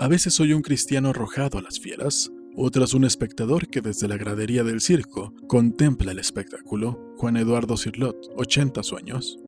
A veces soy un cristiano arrojado a las fieras, otras un espectador que desde la gradería del circo contempla el espectáculo. Juan Eduardo Cirlot, 80 sueños.